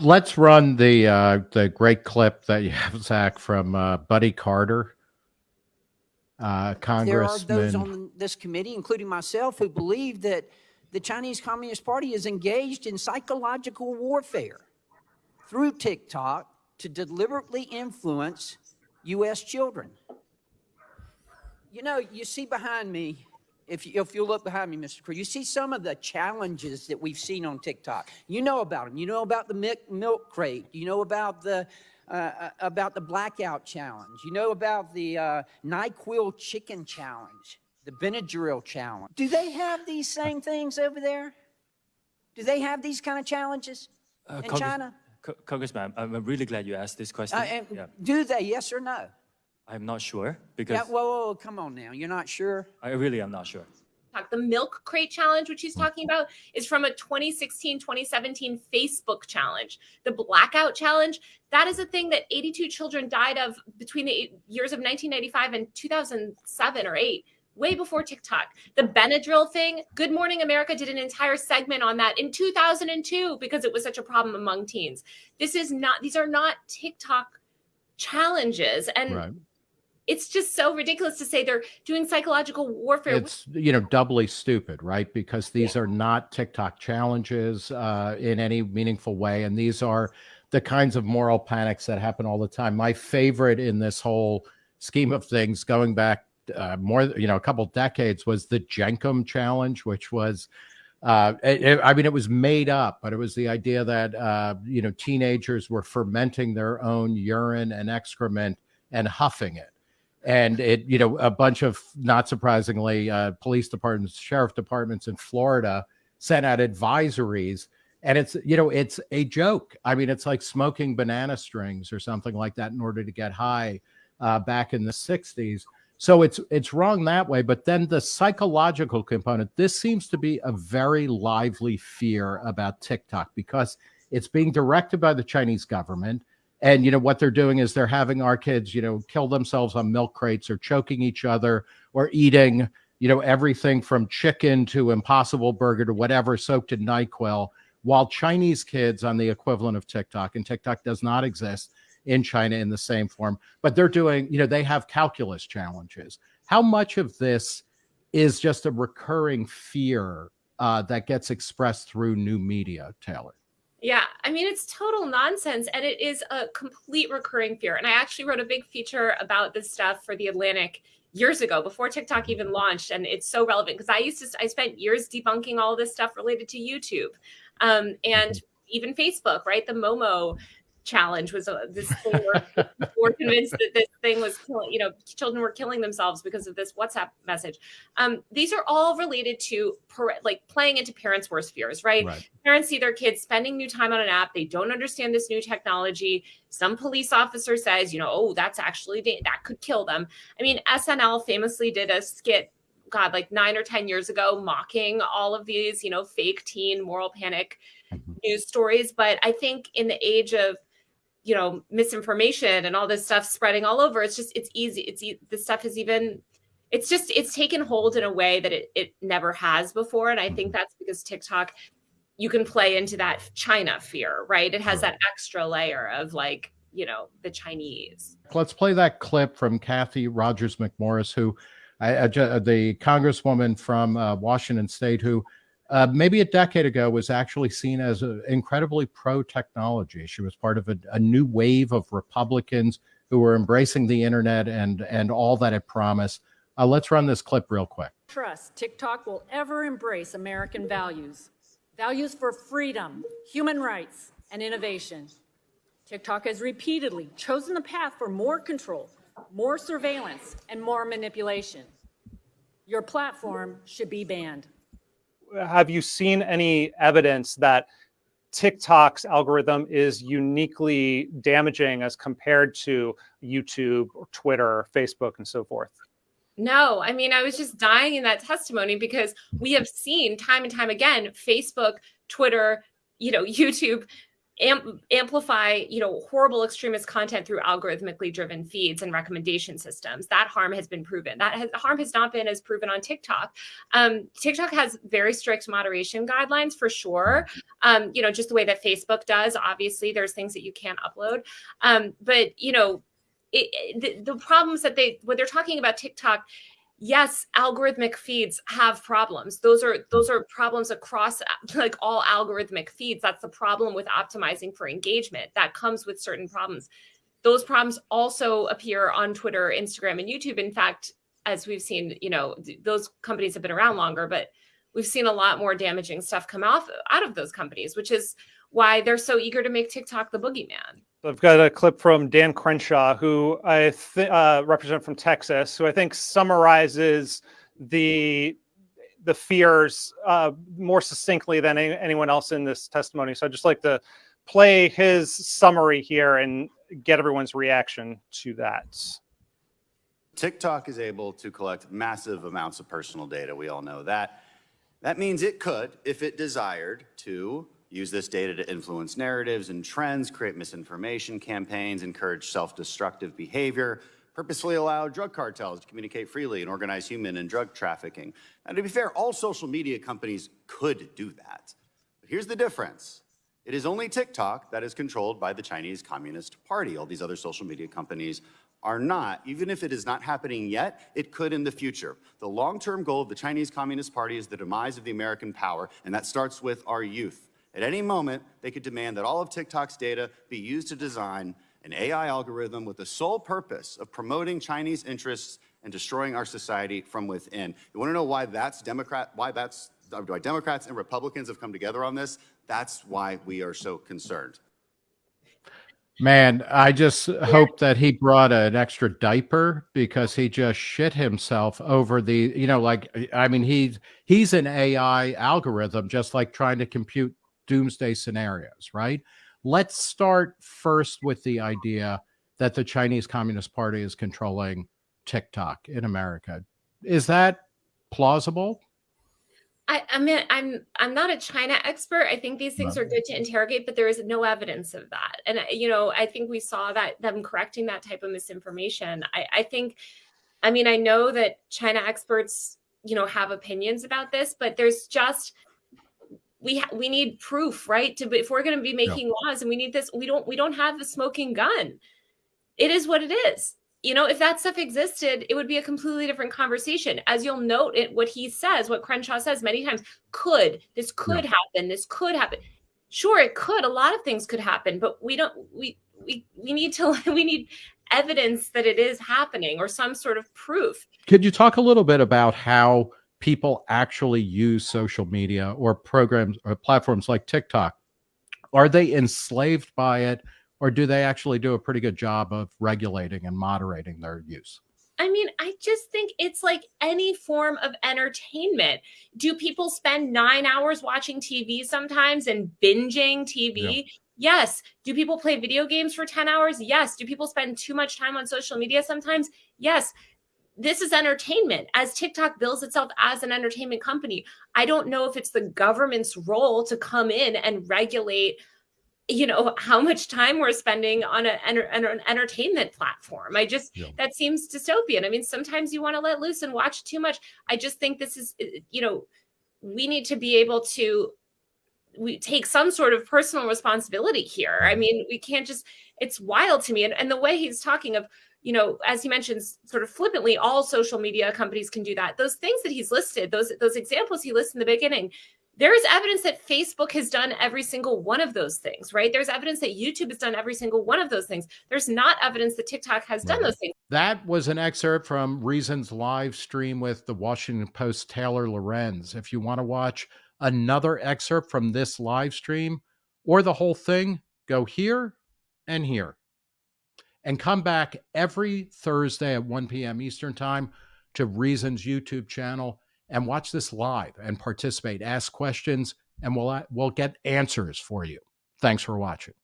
Let's run the uh, the great clip that you have, Zach, from uh, Buddy Carter, uh, Congressman. There are those on this committee, including myself, who believe that the Chinese Communist Party is engaged in psychological warfare through TikTok to deliberately influence U.S. children. You know, you see behind me if you, if you look behind me, Mr. Cruz, you see some of the challenges that we've seen on TikTok. You know about them. You know about the milk, milk crate. You know about the uh, uh, about the blackout challenge. You know about the uh, Nyquil chicken challenge, the Benadryl challenge. Do they have these same things over there? Do they have these kind of challenges uh, in Congress, China? Congressman, I'm really glad you asked this question. Uh, yeah. Do they? Yes or no? I'm not sure because. Yeah, whoa, whoa, come on now. You're not sure? I really am not sure. The milk crate challenge, which he's hmm. talking about, is from a 2016 2017 Facebook challenge. The blackout challenge, that is a thing that 82 children died of between the years of 1995 and 2007 or 8 way before TikTok. The Benadryl thing, Good Morning America did an entire segment on that in 2002 because it was such a problem among teens. This is not, these are not TikTok challenges. And right it's just so ridiculous to say they're doing psychological warfare. It's you know doubly stupid, right? Because these yeah. are not TikTok challenges uh, in any meaningful way, and these are the kinds of moral panics that happen all the time. My favorite in this whole scheme of things, going back uh, more, you know, a couple decades, was the Jenkem challenge, which was. Uh, it, I mean, it was made up, but it was the idea that uh, you know teenagers were fermenting their own urine and excrement and huffing it and it you know a bunch of not surprisingly uh, police departments sheriff departments in florida sent out advisories. And it's you know it's a joke. I mean it's like smoking banana strings or something like that in order to get high uh, back in the 60s so it's it's wrong that way. But then the psychological component this seems to be a very lively fear about tiktok because it's being directed by the chinese government and you know what they're doing is they're having our kids you know kill themselves on milk crates or choking each other or eating you know everything from chicken to impossible burger to whatever soaked in nyquil while chinese kids on the equivalent of tiktok and tiktok does not exist in china in the same form but they're doing you know they have calculus challenges. How much of this is just a recurring fear uh, that gets expressed through new media taylor yeah, I mean, it's total nonsense. And it is a complete recurring fear. And I actually wrote a big feature about this stuff for The Atlantic years ago before TikTok even launched. And it's so relevant because I used to, I spent years debunking all this stuff related to YouTube um, and mm-hmm. even Facebook, right? The Momo challenge was uh, this where we're convinced that this thing was killing, you know, children were killing themselves because of this WhatsApp message. Um, these are all related to like playing into parents' worst fears, right? right? Parents see their kids spending new time on an app. They don't understand this new technology. Some police officer says, you know, oh, that's actually, that could kill them. I mean, SNL famously did a skit God, like nine or 10 years ago, mocking all of these, you know, fake teen moral panic mm-hmm. news stories. But I think in the age of you know misinformation and all this stuff spreading all over it's just it's easy it's this stuff is even it's just it's taken hold in a way that it, it never has before and i think that's because tiktok you can play into that china fear right? It has that extra layer of like you know the chinese. Let's play that clip from cathy rodgers mcmorris who uh, the congresswoman from uh, washington state who uh, maybe a decade ago was actually seen as a, incredibly pro technology. She was part of a, a, new wave of Republicans who were embracing the internet and and all that it promised. Uh, let's run this clip real quick. Trust TikTok will ever embrace American values, values for freedom, human rights, and innovation. TikTok has repeatedly chosen the path for more control, more surveillance, and more manipulation. Your platform should be banned have you seen any evidence that TikTok's algorithm is uniquely damaging as compared to YouTube or Twitter, Facebook, and so forth? No, I mean, I was just dying in that testimony because we have seen time and time again Facebook, Twitter, you know, YouTube am- amplify you know horrible extremist content through algorithmically driven feeds and recommendation systems. That harm has been proven. That has, harm has not been as proven on tiktok. Um, tiktok has very strict moderation guidelines for sure. Um, you know just the way that facebook does obviously there's things that you can't upload. Um, but you know it, the, the problems that they when they're talking about tiktok yes algorithmic feeds have problems. Those are those are problems across like all algorithmic feeds. That's the problem with optimizing for engagement that comes with certain problems. Those problems also appear on twitter instagram and youtube. In fact as we've seen you know those companies have been around longer but we've seen a lot more damaging stuff come off out of those companies which is why they're so eager to make tiktok the boogeyman I've got a clip from Dan Crenshaw, who I uh, represent from Texas, who I think summarizes the the fears uh, more succinctly than any, anyone else in this testimony. So I'd just like to play his summary here and get everyone's reaction to that. TikTok is able to collect massive amounts of personal data. We all know that. That means it could, if it desired, to use this data to influence narratives and trends, create misinformation campaigns, encourage self-destructive behavior, purposefully allow drug cartels to communicate freely and organize human and drug trafficking. And to be fair, all social media companies could do that. But here's the difference. It is only TikTok that is controlled by the Chinese Communist Party. All these other social media companies are not. Even if it is not happening yet, it could in the future. The long-term goal of the Chinese Communist Party is the demise of the American power, and that starts with our youth. At any moment, they could demand that all of TikTok's data be used to design an AI algorithm with the sole purpose of promoting Chinese interests and destroying our society from within. You want to know why that's Democrat, why that's why Democrats and Republicans have come together on this? That's why we are so concerned. Man, I just hope that he brought an extra diaper because he just shit himself over the, you know, like I mean he's he's an AI algorithm just like trying to compute doomsday scenarios, right? Let's start first with the idea that the Chinese Communist Party is controlling TikTok in America. Is that plausible? I, I mean, I'm I'm not a China expert. I think these things No. are good to interrogate, but there is no evidence of that. And uh, you know, I think we saw that them correcting that type of misinformation. I, I think, I mean, I know that China experts, you know, have opinions about this, but there's just we ha- we need proof, right? To if we're going to be making laws, and we need this, we don't we don't have a smoking gun. It is what it is. You know, if that stuff existed, it would be a completely different conversation. As you'll note, it what he says, what Crenshaw says many times, could this could happen? This could happen. Sure, it could. A lot of things could happen, but we don't. We we we need to we need evidence that it is happening or some sort of proof. Could you talk a little bit about how people actually use social media or programs or platforms like TikTok? Are they enslaved by it, or do they actually do a pretty good job of regulating and moderating their use? I mean, I just think it's like any form of entertainment. Do people spend nine hours watching TV sometimes and binging TV? Yes. Do people play video games for 10 hours? Yes. Do people spend too much time on social media sometimes? Yes. This is entertainment. As TikTok builds itself as an entertainment company, I don't know if it's the government's role to come in and regulate you know how much time we're spending on a, an, an entertainment platform. I just Yeah. that seems dystopian. I mean sometimes you want to let loose and watch too much. I just think this is uh, you know we need to be able to we take some sort of personal responsibility here. I mean we can't just it's wild to me. And, and the way he's talking of you know as he mentions sort of flippantly all social media companies can do that those things that he's listed those those examples he lists in the beginning there is evidence that Facebook has done every single one of those things, right? There's evidence that YouTube has done every single one of those things. There's not evidence that TikTok has done those things. That was an excerpt from Reason's live stream with the Washington Post Taylor Lorenz. If you want to watch another excerpt from this live stream or the whole thing, go here and here. And come back every Thursday at 1 p.m. Eastern Time to Reason's YouTube channel and watch this live and participate, ask questions, and we'll, we'll get answers for you. Thanks for watching.